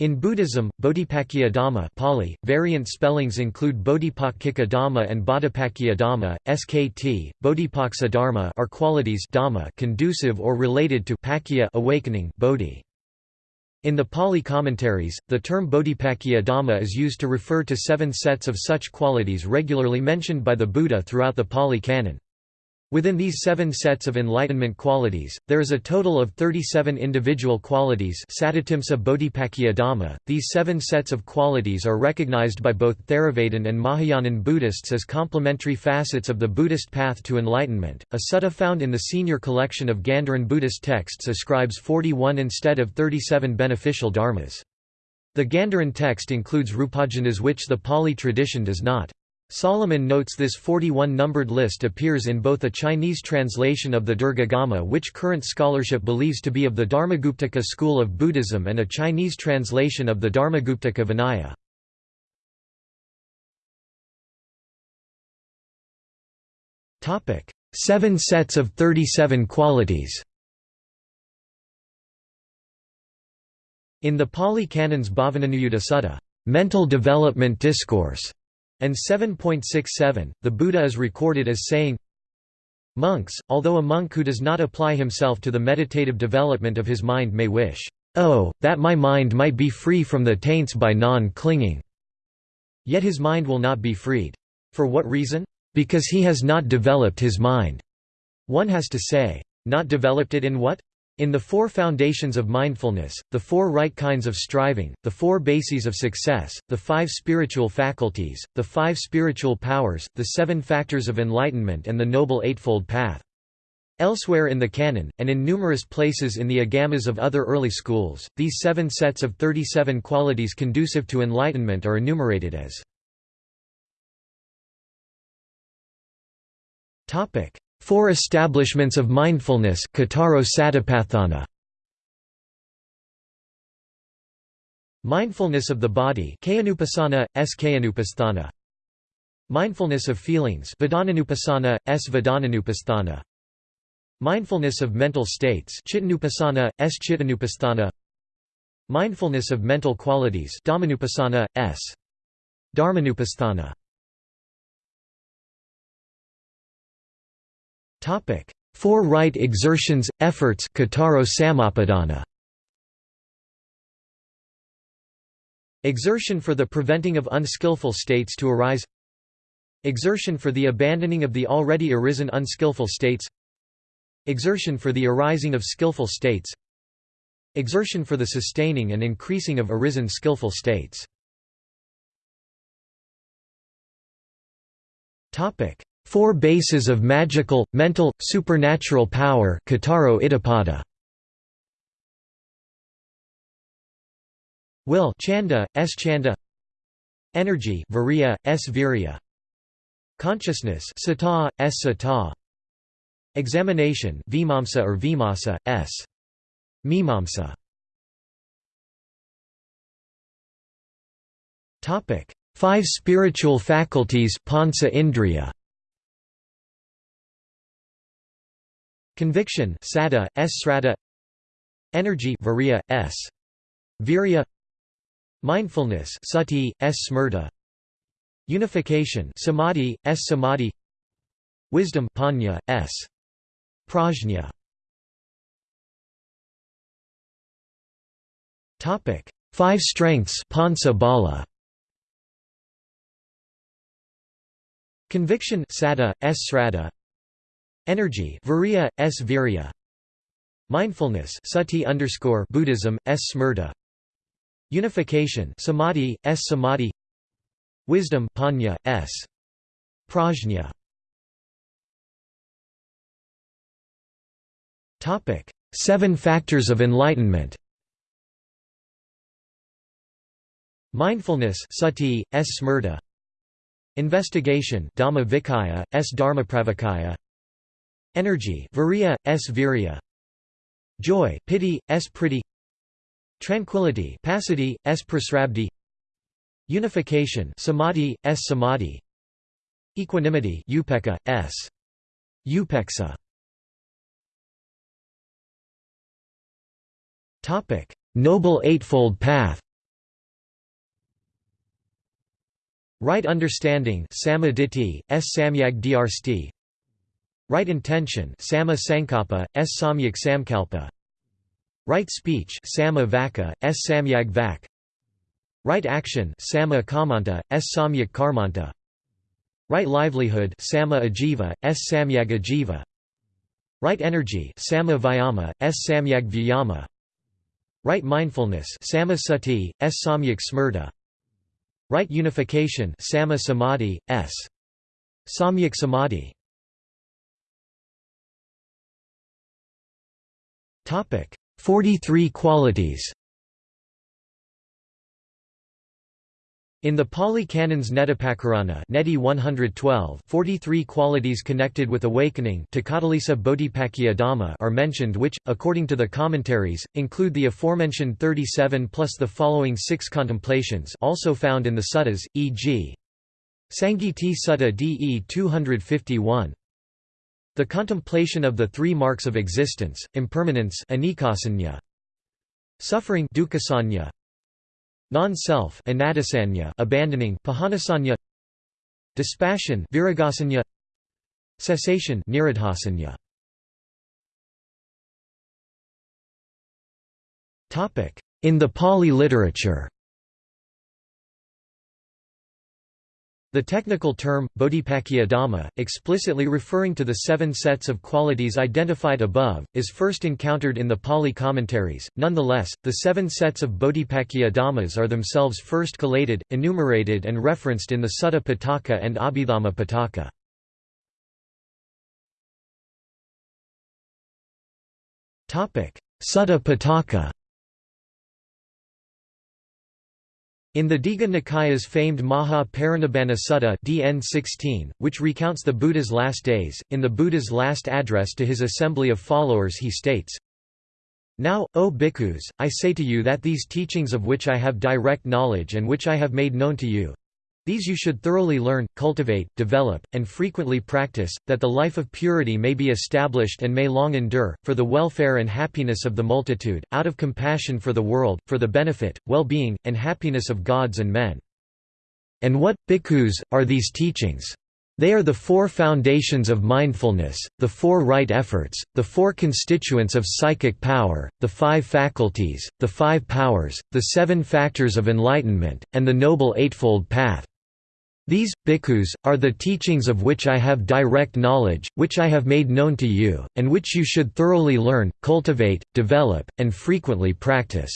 In Buddhism, Bodhipakkhiya Dhamma Pali, variant spellings include Bodhipakkhika Dhamma and Bodhipakkhya Dhamma, SKT, Bodhipaksa Dharma are qualities Dhamma conducive or related to awakening Bodhi. In the Pali commentaries, the term Bodhipakkhiya Dhamma is used to refer to seven sets of such qualities regularly mentioned by the Buddha throughout the Pali Canon. Within these seven sets of enlightenment qualities, there is a total of 37 individual qualities. .These seven sets of qualities are recognized by both Theravadan and Mahayanan Buddhists as complementary facets of the Buddhist path to enlightenment. A sutta found in the senior collection of Gandharan Buddhist texts ascribes 41 instead of 37 beneficial dharmas. The Gandharan text includes rupajhanas which the Pali tradition does not. Solomon notes this 41-numbered list appears in both a Chinese translation of the Dirghagama which current scholarship believes to be of the Dharmaguptaka school of Buddhism and a Chinese translation of the Dharmaguptaka Vinaya. Seven sets of 37 qualities In the Pali Canon's Bhavananuyutta Sutta, mental development discourse, and 7.67, the Buddha is recorded as saying, Monks, although a monk who does not apply himself to the meditative development of his mind may wish, Oh, that my mind might be free from the taints by non-clinging. Yet his mind will not be freed. For what reason? Because he has not developed his mind. One has to say, not developed it in what? In the four foundations of mindfulness, the four right kinds of striving, the four bases of success, the five spiritual faculties, the five spiritual powers, the seven factors of enlightenment and the Noble Eightfold Path. Elsewhere in the canon, and in numerous places in the agamas of other early schools, these seven sets of 37 qualities conducive to enlightenment are enumerated as Four establishments of mindfulness Mindfulness of the body. Mindfulness of feelings S. Mindfulness of mental states S. Mindfulness of mental qualities S. Dharmanupasthana. Four right exertions, efforts Kataro Samapadana. Exertion for the preventing of unskillful states to arise. Exertion for the abandoning of the already arisen unskillful states. Exertion for the arising of skillful states. Exertion for the sustaining and increasing of arisen skillful states Four bases of magical, mental, supernatural power Will chanda, s chanda. Energy virya, s virya. Consciousness sata, s sata. Examination vimamsa or vimasa, s. Mimamsa. Five spiritual faculties pansa indriya Conviction sada, s srata Energy virya, s. Virya. Mindfulness sati, s smrta. Unification samadhi, s samadhi. Wisdom panya, s. Prajna. Five strengths bala. Conviction sada, s Energy Virya, S. Virya. Mindfulness Sati underscore Buddhism, S. Smrta. Unification Samadhi, S. Samadhi. Wisdom Panya, S. Prajna. Seven factors of enlightenment. Mindfulness Sati, S. Smrta. Investigation Dhamma Vikaya, S. Dharmapravakaya Energy viria, s viria. Joy pity, s pretty. Tranquility pasity, s prasrabdi. Unification samadhi, s samadhi. Equanimity upeka, s. Upeksa. Topic: Noble Eightfold Path. Right understanding samaditi, s samyag drsti, Right intention Sama sankapa, s. Samyak samkalpa. Right speech Sama vaka, s. Samyag vak. Right action Sama kamanta, s. Samyak karmanta. Right livelihood Sama ajiva, s. Samyag ajiva. Right energy Sama vyama, s. Samyag vyama. Right mindfulness Sama sati, s. Samyak smrta. Right unification Sama samadhi, s. Samyak samadhi Topic 43 qualities In the Pali Canons Nettipakarana Neti 112, 43 qualities connected with awakening are mentioned which, according to the commentaries, include the aforementioned 37 plus the following six contemplations also found in the suttas, e.g. Sangiti Sutta De 251. The contemplation of the three marks of existence, impermanence suffering Non-self abandoning Dispassion Cessation In the Pali literature The technical term, bodhipakkhiya dhamma, explicitly referring to the seven sets of qualities identified above, is first encountered in the Pali commentaries. Nonetheless, the seven sets of bodhipakkhiya dhammas are themselves first collated, enumerated and referenced in the Sutta Pitaka and Abhidhamma Pitaka. Sutta Pitaka In the Digha Nikaya's famed Maha Parinibbana Sutta DN 16, which recounts the Buddha's last days, in the Buddha's last address to his assembly of followers he states, Now, O bhikkhus, I say to you that these teachings of which I have direct knowledge and which I have made known to you, these you should thoroughly learn, cultivate, develop, and frequently practice, that the life of purity may be established and may long endure, for the welfare and happiness of the multitude, out of compassion for the world, for the benefit, well-being, and happiness of gods and men. And what, bhikkhus, are these teachings? They are the four foundations of mindfulness, the four right efforts, the four constituents of psychic power, the five faculties, the five powers, the seven factors of enlightenment, and the Noble Eightfold Path. These, bhikkhus, are the teachings of which I have direct knowledge, which I have made known to you, and which you should thoroughly learn, cultivate, develop, and frequently practice."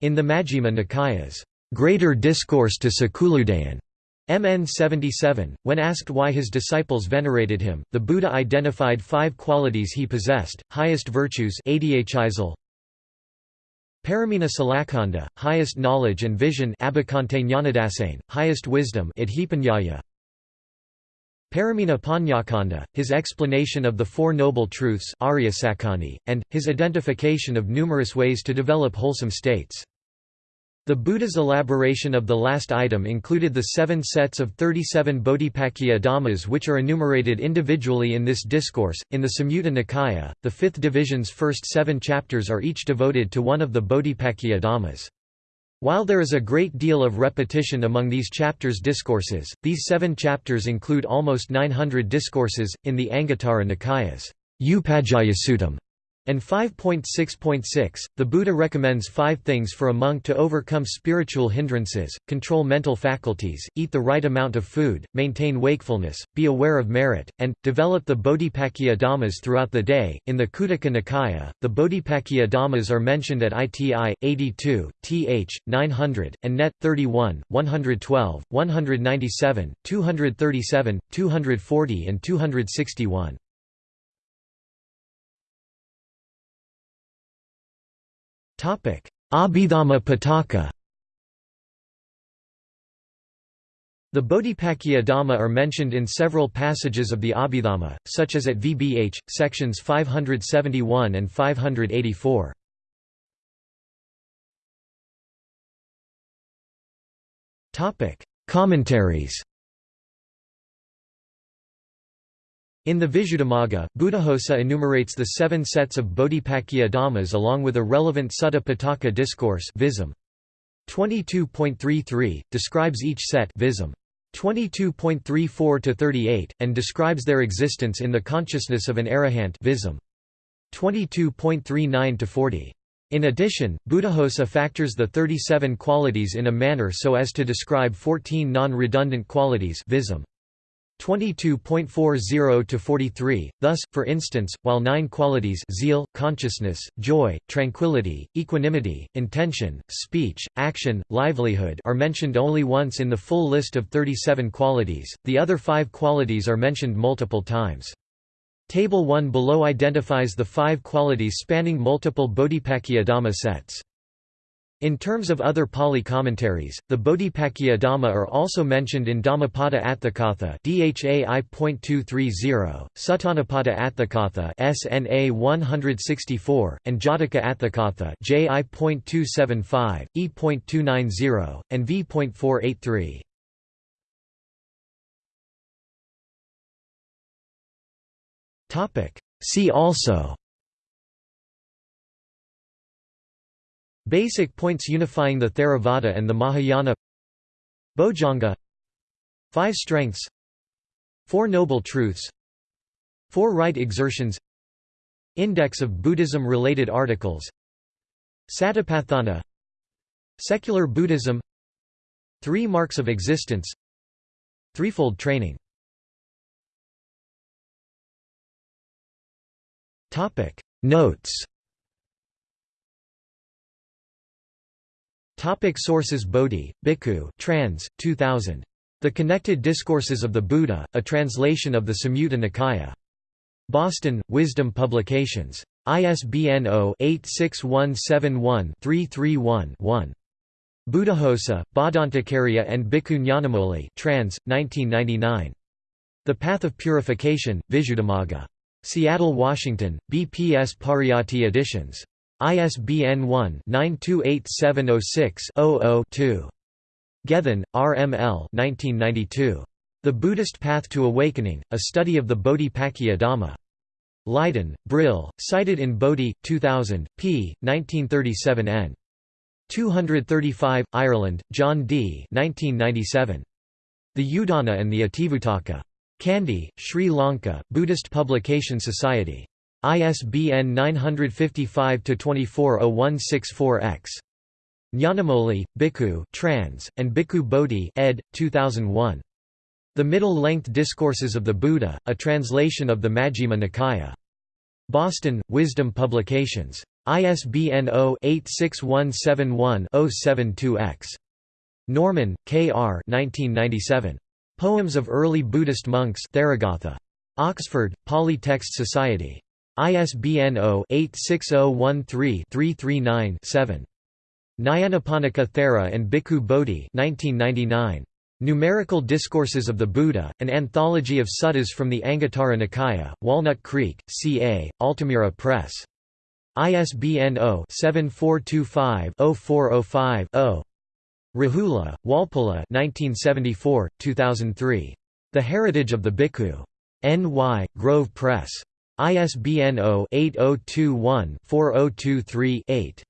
In the Majjhima Nikaya's greater discourse to Sakuludayin, MN 77, when asked why his disciples venerated him, the Buddha identified five qualities he possessed, highest virtues Paramina Salakanda, highest knowledge and vision highest wisdom Paramina Panyakanda, his explanation of the Four Noble Truths and, his identification of numerous ways to develop wholesome states. The Buddha's elaboration of the last item included the seven sets of 37 Bodhipakkhiya Dhammas which are enumerated individually in this discourse. In the Samyutta Nikaya, the fifth division's first seven chapters are each devoted to one of the Bodhipakkhiya Dhammas. While there is a great deal of repetition among these chapters' discourses, these seven chapters include almost 900 discourses, in the Anguttara Nikaya's Upajjhayasuttam and 5.6.6, the Buddha recommends five things for a monk to overcome spiritual hindrances, control mental faculties, eat the right amount of food, maintain wakefulness, be aware of merit, and, develop the Bodhipakkhiya Dhammas throughout the day. In the Khuddaka Nikaya, the Bodhipakkhiya Dhammas are mentioned at ITI, 82, th. 900, and Net, 31, 112, 197, 237, 240 and 261. Abhidhamma Pitaka. The Bodhipakkhiya Dhamma are mentioned in several passages of the Abhidhamma, such as at VBH, sections 571 and 584. Commentaries In the Visuddhimagga, Buddhaghosa enumerates the seven sets of Bodhipakkhiya Dhammas along with a relevant Sutta Pitaka discourse vism. 22.33 describes each set vism. 22.34 to 38 and describes their existence in the consciousness of an arahant vism. 22.39 to 40. In addition, Buddhaghosa factors the 37 qualities in a manner so as to describe 14 non-redundant qualities vism. 22.40 to 43. Thus, for instance, while nine qualities zeal, consciousness, joy, tranquility, equanimity, intention, speech, action, livelihood are mentioned only once in the full list of 37 qualities, the other five qualities are mentioned multiple times. Table 1 below identifies the five qualities spanning multiple Bodhipakkhiya sets. In terms of other Pali commentaries, the Bodhipakkhiya Dhamma are also mentioned in Dhammapada Atthakatha (DHAI.230), Suttanipata Atthakatha (SNA 164), and Jataka Atthakatha (JI.275, E.290, and V.483). See also Basic points unifying the Theravada and the Mahayana. Bojjhanga Five strengths. Four noble truths. Four right exertions. Index of Buddhism-related articles. Satipatthana. Secular Buddhism. Three marks of existence. Threefold training. Notes Topic sources Bodhi, Bhikkhu trans, 2000. The Connected Discourses of the Buddha, a translation of the Samyutta Nikaya. Boston, Wisdom Publications. ISBN 0-86171-331-1. Buddhaghosa, Bhadantacariya and Bhikkhu Nyanamoli trans, 1999. The Path of Purification, Visuddhimagga. Seattle, Washington, BPS Pariyatti Editions. ISBN 1-928706-00-2. Gethin, R. M. L. 1992. The Buddhist Path to Awakening, A Study of the Bodhipakkhiya Dhamma. Leiden, Brill, cited in Bodhi, 2000, p. 1937 n. 235, Ireland, John D. 1997. The Udana and the Itivuttaka. Kandy, Sri Lanka, Buddhist Publication Society. ISBN 955-240164-X. Nyanamoli, Bhikkhu trans, and Bhikkhu Bodhi ed. 2001. The Middle-Length Discourses of the Buddha, a translation of the Majjhima Nikaya. Boston, Wisdom Publications. ISBN 0-86171-072-X. Norman, K. R. 1997. Poems of Early Buddhist Monks Therigatha. Oxford, Pali Text Society. ISBN 0-86013-339-7. Nyanaponika Thera and Bhikkhu Bodhi 1999. Numerical Discourses of the Buddha, an anthology of suttas from the Anguttara Nikaya, Walnut Creek, CA, Altamira Press. ISBN 0-7425-0405-0. Rahula, Walpola 1974, 2003. The Heritage of the Bhikkhu. N.Y., Grove Press. ISBN 0-8021-4023-8.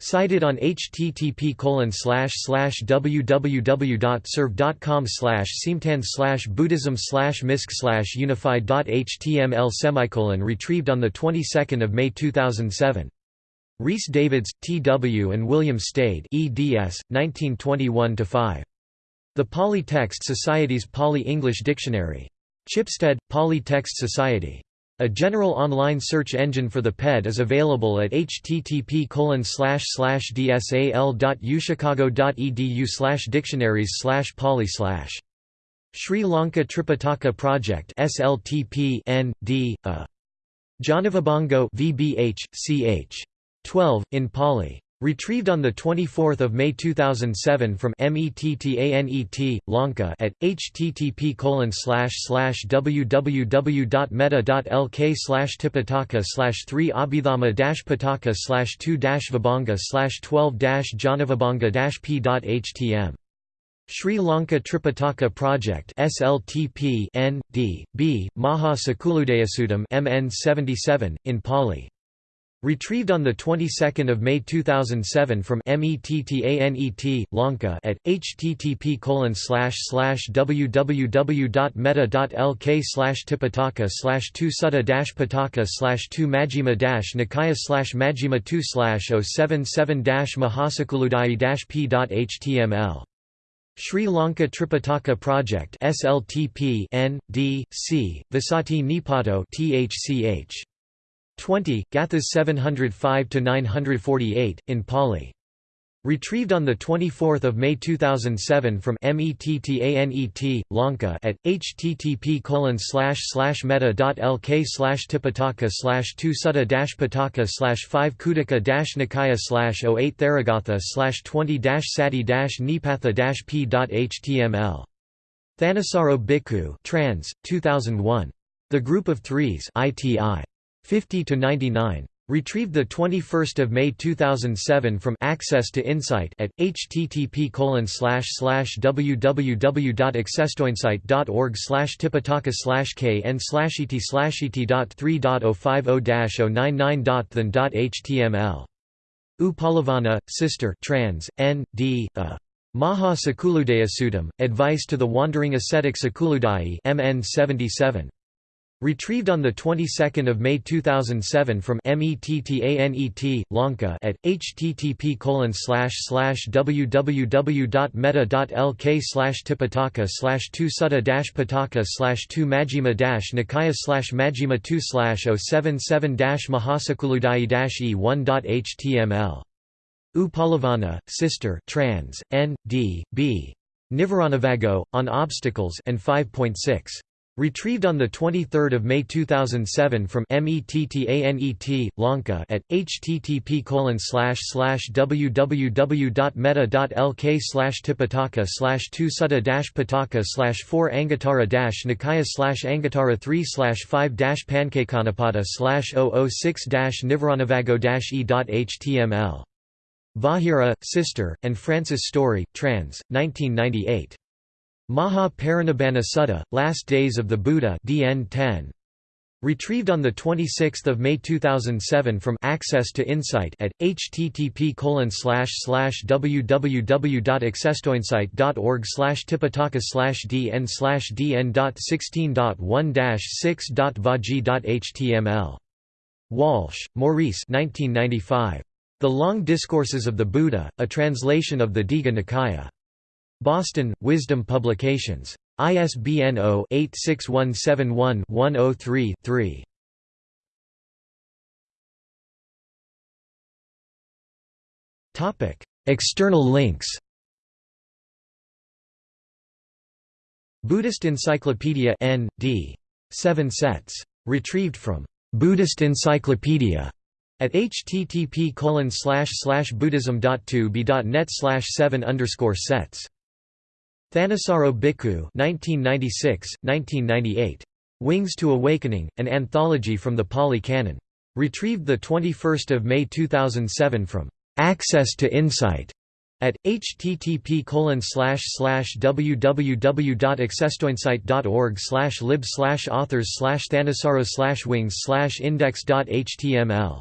Cited on http www.serve.com seamtan buddhism misc unified.html semicolon retrieved on the 22nd of May 2007. Rhys Davids, T. W. and William Stede eds. 1921–5. The Pali Text Society's Pali-English Dictionary. Chipstead, Pali Text Society. A general online search engine for the PED is available at http dsal.uchicago.edu dictionaries pali Sri Lanka Tripitaka Project SLTP N, D, uh. A. Janavibhango VBH, ch. 12, in Pali. Retrieved on 24 May 2007 from METTANET, Lanka at http www.meta.lk tipitaka 3 abhidhamma pataka 2 vibhanga 12 janavibhanga p.htm. Sri Lanka Tripitaka Project SLTP N, D, B, Maha Sakuludayasudam MN 77, in Pali Retrieved on the 22nd of May 2007 from METTANET Lanka at http www.meta.lk slash tipitaka slash 2 sutta dash pitaka slash 2 majjhima dash nikaya slash majjhima 2 slash 077 dash mahasakuludai dash p.html Sri Lanka Tripitaka Project SLTP N D C Visati Nipato THCH 20 Gathas 705 to 948 in Pali Retrieved on 24 May 2007 from METTANET, Lanka at http meta.lk slash slash meta. lk slash tipitaka slash 2 sutta pitaka slash 5 khuddaka nikaya slash 08 theragatha slash 20 dash sati nipatha dash p.html. Thanissaro Bhikkhu trans, 2001. The Group of Threes ITI. 50–99. Retrieved 21 May 2007 from Access to Insight at http www.accesstoinsight.org tipitaka kn et et.3.050-099.than.html. Upalavana, Sister trans, N. D. Uh, A. Maha Sakuludaya Advice to the Wandering Ascetic Sakuludai MN 77. Retrieved on the 22nd of May 2007 from METTANET Lanka at http www.meta.lk slash tipitaka slash 2 sutta dash pitaka slash 2 majjhima dash nikaya slash majjhima 2 slash 077 dash mahasakuludai dash e1.html. Upalavana, Sister trans, N. D. B. Nivaranavago, On Obstacles and 5.6. Retrieved on 23 May 2007 from METTANET, Lanka at http colon slash slash www.meta.lk slash tipitaka slash 2 sutta pitaka slash 4 anguttara dash nikaya slash anguttara 3 slash 5 pancakeanapada slash 006 nivaranavago e.html. Vahira, Sister, and Francis Story, trans. 1998. Maha Parinibbana Sutta, Last Days of the Buddha DN 10. Retrieved on 26 May 2007 from Access to Insight at http www.accesstoinsight.org tipitaka slash dn slash dn.16.1-6.vaji.html. Walsh, Maurice 1995. The Long Discourses of the Buddha, a translation of the Digha Nikaya. Boston, Wisdom Publications. ISBN 0-86171-103-3. External links Buddhist Encyclopedia N. D. 7 sets. Retrieved from Buddhist Encyclopedia at http buddhism.tubi.net 7 underscore sets. Thanissaro Bhikkhu 1996, 1998. Wings to Awakening, an anthology from the Pali Canon. Retrieved 21 May 2007 from Access to Insight at http www.accesstoinsight.org lib authors thanissaro wings index.html